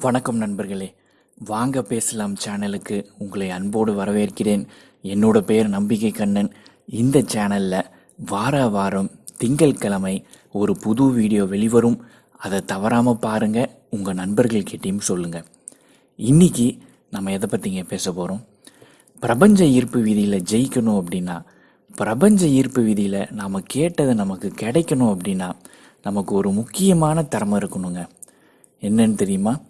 வணக்கம் நண்பர்களே. வாங்க பேசலாம் சேனலுக்கு. உங்களை அன்போடு வரவேற்கிறேன். என்னோட பெயர் நம்பிக்கை கண்ணன். இந்த சேனலில் வார வாரம் திங்கட்கிழமை ஒரு புது வீடியோ வெளிவரும். அதை தவறாமல் பாருங்கள் உங்கள் நண்பர்கள்கிட்டையும் சொல்லுங்கள் இன்றைக்கி நம்ம எதை பற்றிங்க பேச போகிறோம் பிரபஞ்ச ஈர்ப்பு விதியில் ஜெயிக்கணும் அப்படின்னா பிரபஞ்ச ஈர்ப்பு விதியில் நாம் கேட்டதை நமக்கு கிடைக்கணும் அப்படின்னா நமக்கு ஒரு முக்கியமான திறமை இருக்கணுங்க. என்னன்னு தெரியுமா?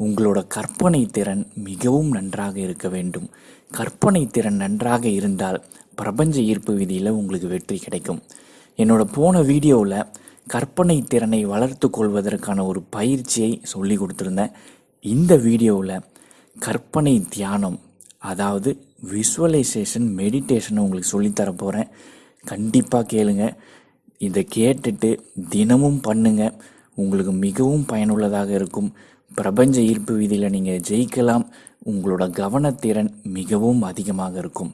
உங்களோட கற்பனை திறன் மிகவும் நன்றாக இருக்க வேண்டும். கற்பனை திறன் நன்றாக இருந்தால் பிரபஞ்ச ஈர்ப்பு விதியில் உங்களுக்கு வெற்றி கிடைக்கும். என்னோட போன வீடியோவில் கற்பனை திறனை வளர்த்து கொள்வதற்கான ஒரு பயிற்சியை சொல்லி கொடுத்துருந்தேன். இந்த வீடியோவில் கற்பனை தியானம் அதாவது விஷுவலைசேஷன் மெடிடேஷனை உங்களுக்கு சொல்லித்தர போகிறேன் கண்டிப்பாக கேளுங்க. இதை கேட்டுட்டு தினமும் பண்ணுங்கள் உங்களுக்கு மிகவும் பயனுள்ளதாக இருக்கும். பிரபஞ்ச ஈர்ப்பு விதியில் நீங்கள் ஜெயிக்கலாம். உங்களோட கவனத்திறன் மிகவும் அதிகமாக இருக்கும்.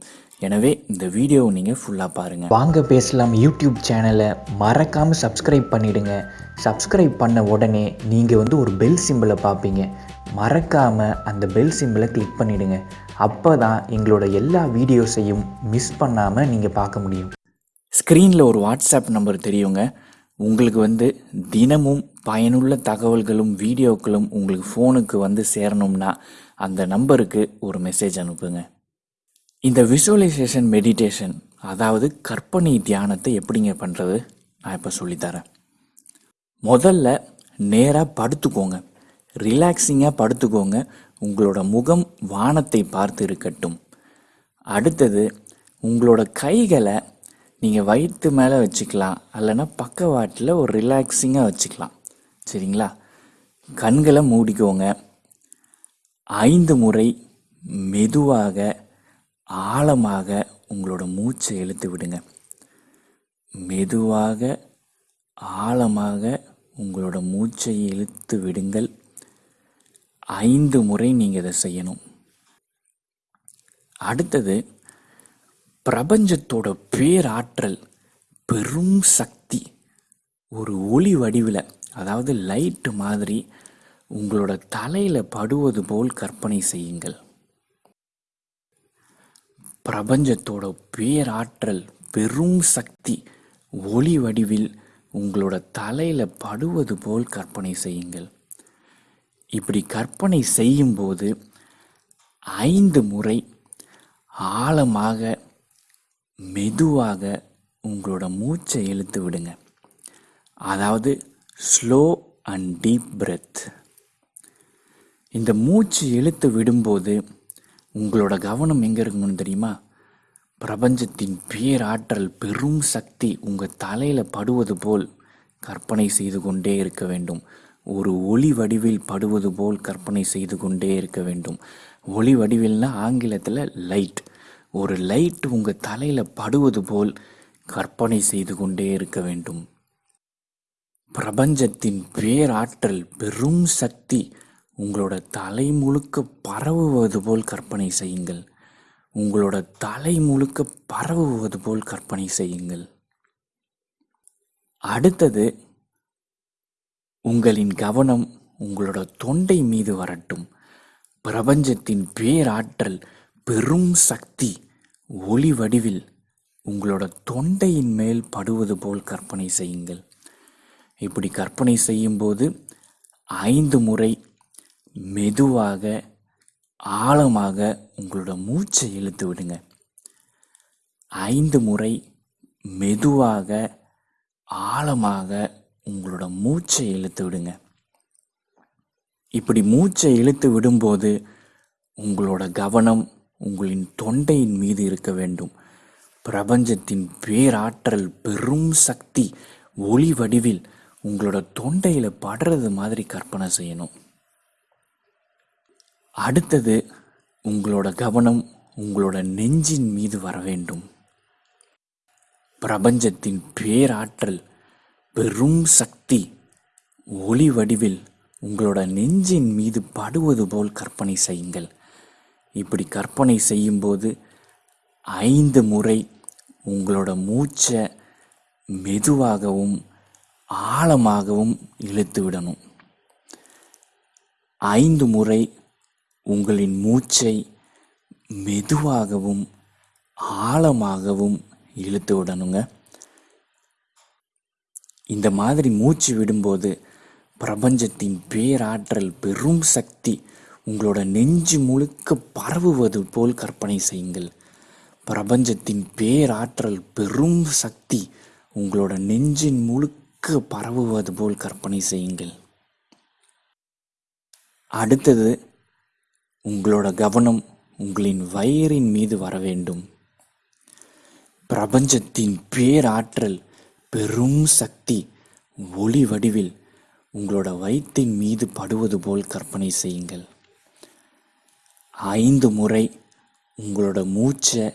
எனவே இந்த வீடியோவை நீங்கள் ஃபுல்லாக பாருங்கள் வாங்க பேசலாம் யூடியூப் சேனலை. மறக்காமல் சப்ஸ்கிரைப் பண்ணிடுங்க. சப்ஸ்கிரைப் பண்ண உடனே நீங்கள் வந்து ஒரு பெல் சிம்பிளை பார்ப்பீங்க. மறக்காமல் அந்த பெல் சிம்பிளை கிளிக் பண்ணிடுங்க. அப்போ தான் எங்களோட எல்லா வீடியோஸையும் மிஸ் பண்ணாமல் நீங்கள் பார்க்க முடியும். ஸ்க்ரீனில் ஒரு வாட்ஸ்அப் நம்பர் தெரியுங்க. உங்களுக்கு வந்து தினமும் பயனுள்ள தகவல்களும் வீடியோக்களும் உங்களுக்கு ஃபோனுக்கு வந்து சேரணும்னா அந்த நம்பருக்கு ஒரு மெசேஜ் அனுப்புங்க. இந்த விஷுவலைசேஷன் மெடிடேஷன் அதாவது கற்பனை தியானத்தை எப்படிங்க பண்ணுறது நான் இப்போ சொல்லித்தரேன். முதல்ல நேராக படுத்துக்கோங்க. ரிலாக்ஸிங்காக படுத்துக்கோங்க. உங்களோட முகம் வானத்தை பார்த்து இருக்கட்டும். அடுத்தது உங்களோட கைகளை நீங்கள் வயிற்று மேலே வச்சுக்கலாம் இல்லைன்னா பக்கவாட்டில் ஒரு ரிலாக்ஸிங்காக வச்சுக்கலாம். சரிங்களா? கண்களை மூடிக்கோங்க. ஐந்து முறை மெதுவாக ஆழமாக உங்களோட மூச்சை இழுத்து விடுங்க. மெதுவாக ஆழமாக உங்களோட மூச்சை இழுத்து விடுங்கள். ஐந்து முறை நீங்கள் இதை செய்யணும். அடுத்தது பிரபஞ்சத்தோட பேராற்றல் பெரும் சக்தி ஒரு ஒளி வடிவில் அதாவது லைட்டு மாதிரி உங்களோட தலையில் படுவது போல் கற்பனை செய்யுங்கள். பிரபஞ்சத்தோட பேராற்றல் பெரும் சக்தி ஒளி வடிவில் உங்களோட தலையில் படுவது போல் கற்பனை செய்யுங்கள். இப்படி கற்பனை செய்யும்போது ஐந்து முறை ஆழமாக மெதுவாக உங்களோட மூச்சை இழுத்து விடுங்க. அதாவது ஸ்லோ அண்ட் டீப் பிரெத் இந்த மூச்சு இழுத்து விடும்போது உங்களோட கவனம் எங்கே இருக்கணும்னு தெரியுமா? பிரபஞ்சத்தின் பேராற்றல் பெரும் சக்தி உங்கள் தலையில் படுவது போல் கற்பனை செய்து கொண்டே இருக்க வேண்டும். ஒரு ஒளி வடிவில் படுவது போல் கற்பனை செய்து கொண்டே இருக்க வேண்டும். ஒளி வடிவில்னா ஆங்கிலத்தில் லைட் ஒரு லைட் உங்கள் தலையில் படுவது போல் கற்பனை செய்து கொண்டே இருக்க வேண்டும். பிரபஞ்சத்தின் பேராற்றல் பெரும் சக்தி உங்களோட தலை முழுக்க பரவுவது போல் கற்பனை செய்யுங்கள். உங்களோட தலை முழுக்க பரவுவது போல் கற்பனை செய்யுங்கள். அடுத்தது உங்களின் கவனம் உங்களோட தொண்டை மீது வரட்டும். பிரபஞ்சத்தின் பேராற்றல் பெரும் சக்தி ஒளி வடிவில் உங்களோட தொண்டையின் மேல் படுவது போல் கற்பனை செய்யுங்கள். இப்படி கற்பனை செய்யும்போது ஐந்து முறை மெதுவாக ஆழமாக உங்களோட மூச்சை இழுத்து விடுங்க. ஐந்து முறை மெதுவாக ஆழமாக உங்களோட மூச்சை இழுத்து விடுங்க. இப்படி மூச்சை இழுத்து விடும்போது உங்களோட கவனம் உங்களின் தொண்டையின் மீது இருக்க வேண்டும். பிரபஞ்சத்தின் பேராற்றல் பெரும் சக்தி ஒளி வடிவில் உங்களோட தொண்டையில் படுறது மாதிரி கற்பனை செய்யணும். அடுத்தது உங்களோட கவனம் உங்களோட நெஞ்சின் மீது வர வேண்டும். பிரபஞ்சத்தின் பேராற்றல் பெரும் சக்தி ஒளி வடிவில் உங்களோட நெஞ்சின் மீது படுவது போல் கற்பனை செய்யுங்கள். இப்படி கற்பனை செய்யும்போது ஐந்து முறை உங்களோட மூச்சை மெதுவாகவும் ஆழமாகவும் இழுத்து விடணும். ஐந்து முறை உங்களின் மூச்சை மெதுவாகவும் ஆழமாகவும் இழுத்து விடணுங்க. இந்த மாதிரி மூச்சு விடும்போது பிரபஞ்சத்தின் பேராற்றல் பெரும் சக்தி உங்களோட நெஞ்சு முழுக்க பரவுவது போல் கற்பனை செய்யுங்கள். பிரபஞ்சத்தின் பேராற்றல் பெரும் சக்தி உங்களோட நெஞ்சின் முழுக்க பரவுவது போல் கற்பனை செய்யுங்கள். அடுத்தது உங்களோட கவனம் உங்களின் வயிறின் மீது வர வேண்டும். பிரபஞ்சத்தின் பேராற்றல் பெரும் சக்தி ஒளி வடிவில் உங்களோட வயிற்றின் மீது படுவது போல் கற்பனை செய்யுங்கள். ஐந்து முறை உங்களோட மூச்சை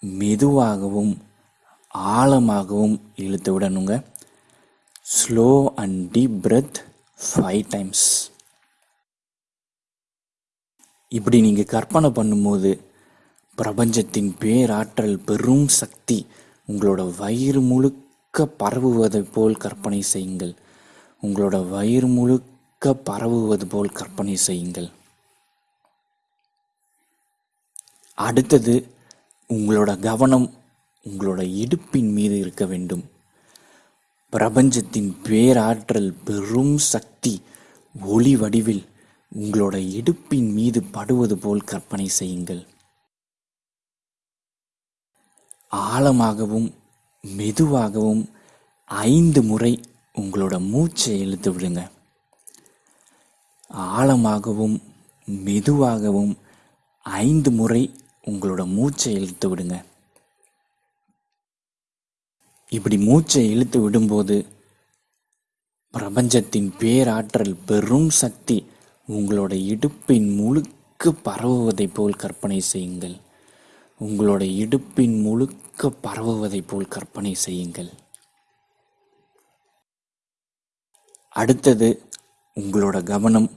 மெதுவாகவும் ஆழமாகவும் இழுத்து விடணுங்க. Slow and deep breath five times இப்படி நீங்கள் கற்பனை பண்ணும்போது பிரபஞ்சத்தின் பேராற்றல் பெரும் சக்தி உங்களோட வயிறு முழுக்க பரவுவதை போல் கற்பனை செய்யுங்கள். உங்களோட வயிறு முழுக்க பரவுவது போல் கற்பனை செய்யுங்கள். அடுத்தது உங்களோட கவனம் உங்களோட இடுப்பின் மீது இருக்க வேண்டும். பிரபஞ்சத்தின் பேராற்றல் பெரும் சக்தி ஒளி வடிவில் உங்களோட இடுப்பின் மீது படுவது போல் கற்பனை செய்யுங்கள். ஆழமாகவும் மெதுவாகவும் ஐந்து முறை உங்களோட மூச்சை இழுத்து விடுங்க. ஆழமாகவும் மெதுவாகவும் ஐந்து முறை உங்களோட மூச்சை இழுத்து விடுங்க. இப்படி மூச்சை இழுத்து விடும்போது பிரபஞ்சத்தின் பேராற்றல் பெரும் சக்தி உங்களோட இடுப்பின் முழுக்க பரவுவதைப் போல் கற்பனை செய்யுங்கள். உங்களோட இடுப்பின் முழுக்க பரவுவதை போல் கற்பனை செய்யுங்கள். அடுத்தது உங்களோட கவனம்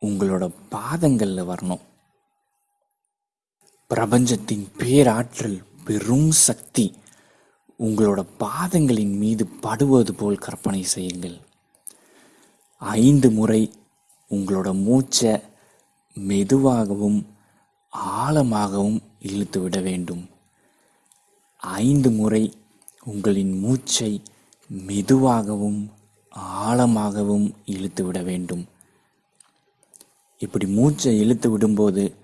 உங்களோட பாதங்களில் வரணும். பிரபஞ்சத்தின் பேராற்றல் பெரும் சக்தி. உங்களோட பாதங்களின் மீது படுவது போல் கற்பனை செய்யுங்கள். ஐந்து முறை உங்களோட மூச்சை மெதுவாகவும் ஆழமாகவும் இழுத்து விட வேண்டும். ஐந்து முறை உங்களின் மூச்சை மெதுவாகவும் ஆழமாகவும் இழுத்து விட வேண்டும். இப்படி மூச்சை இழுத்து விடும்போது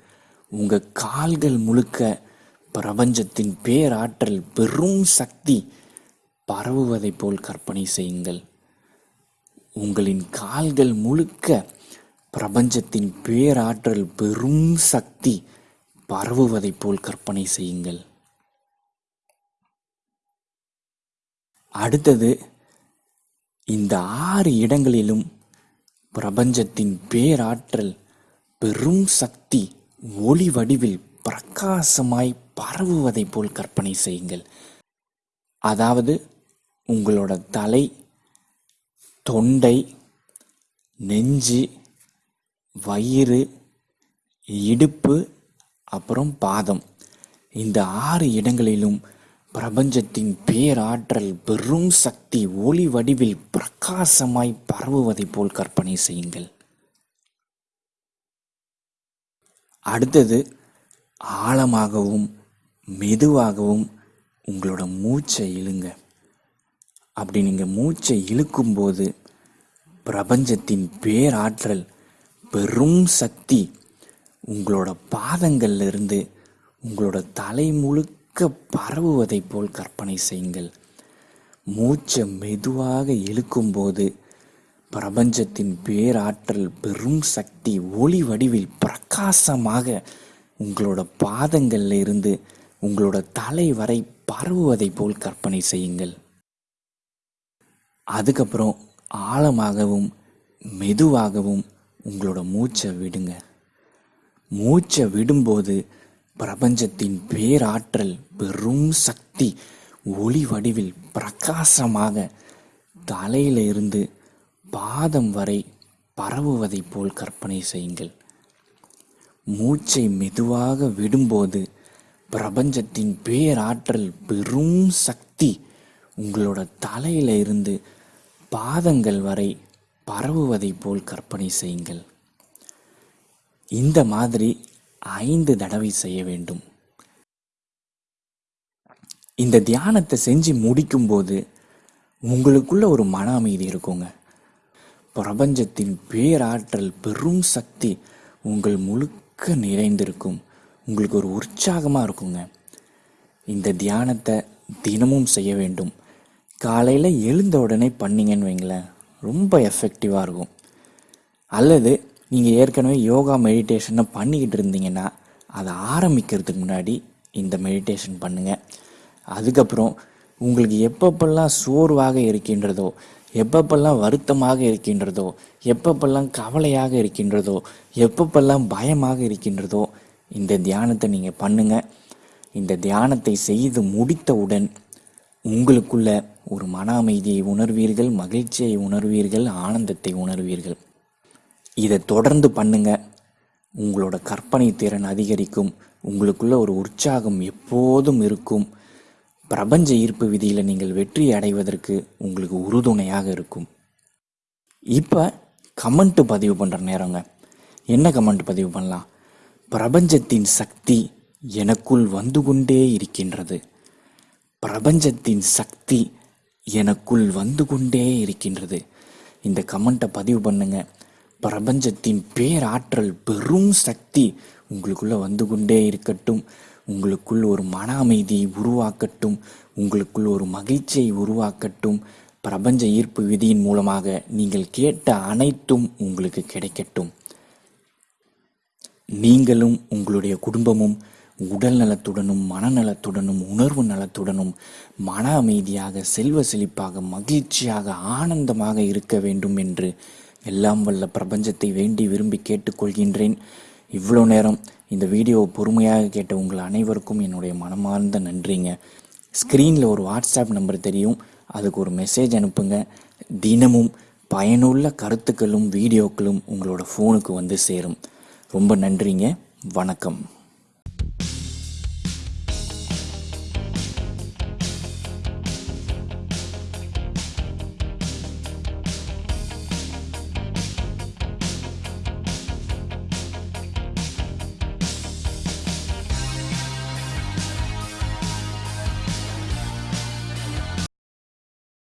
உங்கள் கால்கள் முழுக்க பிரபஞ்சத்தின் பேராற்றல் பெரும் சக்தி பரவுவதைப் போல் கற்பனை செய்யுங்கள். உங்களின் கால்கள் முழுக்க பிரபஞ்சத்தின் பேராற்றல் பெரும் சக்தி பரவுவதைப் போல் கற்பனை செய்யுங்கள். அடுத்தது இந்த ஆறு இடங்களிலும் பிரபஞ்சத்தின் பேராற்றல் பெரும் சக்தி ஒளி வடிவில் பிரகாசமாய் பரவுவதைப் போல் கற்பனை செய்யுங்கள். அதாவது உங்களோட தலை தொண்டை நெஞ்சு வயிறு இடுப்பு அப்புறம் பாதம். இந்த ஆறு இடங்களிலும் பிரபஞ்சத்தின் பேராற்றல் பெரும் சக்தி ஒளி வடிவில் பிரகாசமாய் பரவுவதைப் போல் கற்பனை செய்யுங்கள். அடுத்தது ஆழமாகவும் மெதுவாகவும் உங்களோட மூச்சை இழுங்க. அப்படி நீங்கள் மூச்சை இழுக்கும்போது பிரபஞ்சத்தின் பேராற்றல் பெரும் சக்தி உங்களோட பாதங்கள்ல இருந்து உங்களோட தலை முழுக்க பரவுவதைப் போல் கற்பனை செய்யுங்கள். மூச்சை மெதுவாக இழுக்கும்போது பிரபஞ்சத்தின் பேராற்றல் பெரும் சக்தி ஒளி வடிவில் பிரகாசமாக உங்களோட பாதங்கள்ல இருந்து உங்களோட தலை வரை பரவுவதைப் போல் கற்பனை செய்யுங்கள். அதுக்கப்புறம் ஆழமாகவும் மெதுவாகவும் உங்களோட மூச்சை விடுங்க. மூச்சை விடும்போது பிரபஞ்சத்தின் பேராற்றல் பெரும் சக்தி ஒளி வடிவில் பிரகாசமாக தலையிலிருந்து இருந்து பாதம் வரை பரவுவதைப் போல் கற்பனை செய்யுங்கள். மூச்சை மெதுவாக விடும்போது பிரபஞ்சத்தின் பேராற்றல் பெரும் சக்தி உங்களோட தலையில இருந்து பாதங்கள் வரை பரவுவதைப் போல் கற்பனை செய்யுங்கள். இந்த மாதிரி ஐந்து தடவை செய்ய வேண்டும். இந்த தியானத்தை செஞ்சு முடிக்கும்போது உங்களுக்குள்ள ஒரு மன அமைதி இருக்குங்க. பிரபஞ்சத்தின் பேராற்றல் பெரும் சக்தி உங்கள் முழுக்க நிறைந்திருக்கும். உங்களுக்கு ஒரு உற்சாகமாக இருக்குங்க. இந்த தியானத்தை தினமும் செய்ய வேண்டும். காலையில் எழுந்த உடனே பண்ணிங்கன்னு வைங்களேன் ரொம்ப எஃபெக்டிவாக இருக்கும். அல்லது நீங்கள் ஏற்கனவே யோகா மெடிடேஷனை பண்ணிக்கிட்டு இருந்தீங்கன்னா அதை ஆரம்பிக்கிறதுக்கு முன்னாடி இந்த மெடிடேஷன் பண்ணுங்கள் அதுக்கப்புறம் உங்களுக்கு எப்பப்பெல்லாம் சோர்வாக இருக்கின்றதோ எப்பப்பெல்லாம் வருத்தமாக இருக்கின்றதோ எப்பப்பெல்லாம் கவலையாக இருக்கின்றதோ எப்பப்பெல்லாம் பயமாக இருக்கின்றதோ இந்த தியானத்தை நீங்கள் பண்ணுங்கள் இந்த தியானத்தை செய்து முடித்தவுடன் உங்களுக்குள்ள ஒரு மன அமைதியை உணர்வீர்கள் மகிழ்ச்சியை உணர்வீர்கள் ஆனந்தத்தை உணர்வீர்கள். இதை தொடர்ந்து பண்ணுங்க. உங்களோட கற்பனை திறன் அதிகரிக்கும். உங்களுக்குள்ள ஒரு உற்சாகம் எப்போதும் இருக்கும். பிரபஞ்ச ஈர்ப்பு விதியில் நீங்கள் வெற்றி அடைவதற்கு உங்களுக்கு உறுதுணையாக இருக்கும். இப்போ கமெண்ட் பதிவு பண்ணுற நேரங்க. என்ன கமெண்ட் பதிவு பண்ணலாம்? பிரபஞ்சத்தின் சக்தி எனக்குள் வந்து கொண்டே இருக்கின்றது. பிரபஞ்சத்தின் சக்தி எனக்குள் வந்து கொண்டே இருக்கின்றது. இந்த கமெண்ட்டை பதிவு பண்ணுங்க. பிரபஞ்சத்தின் பேராற்றல் பெரும் சக்தி உங்களுக்குள்ளே வந்து கொண்டே இருக்கட்டும். உங்களுக்குள் ஒரு மன அமைதியை உருவாக்கட்டும் உங்களுக்குள் ஒரு மகிழ்ச்சியை உருவாக்கட்டும். பிரபஞ்ச ஈர்ப்பு விதியின் மூலமாக நீங்கள் கேட்ட அனைத்தும் உங்களுக்கு கிடைக்கட்டும். நீங்களும் உங்களுடைய குடும்பமும் உடல் நலத்துடனும் மனநலத்துடனும் உணர்வு நலத்துடனும் மன அமைதியாக செல்வ செழிப்பாக மகிழ்ச்சியாக ஆனந்தமாக இருக்க வேண்டும் என்று எல்லாம் வல்ல பிரபஞ்சத்தை வேண்டி விரும்பி கேட்டுக்கொள்கின்றேன். இவ்வளோ நேரம் இந்த வீடியோவை பொறுமையாக கேட்ட உங்கள் அனைவருக்கும் என்னுடைய மனமார்ந்த நன்றிங்க. ஸ்க்ரீனில் ஒரு வாட்ஸ்அப் நம்பர் தெரியும். அதுக்கு ஒரு மெசேஜ் அனுப்புங்க. தினமும் பயனுள்ள கருத்துக்களும் வீடியோக்களும் உங்களோட ஃபோனுக்கு வந்து சேரும். ரொம்ப நன்றிங்க. வணக்கம்.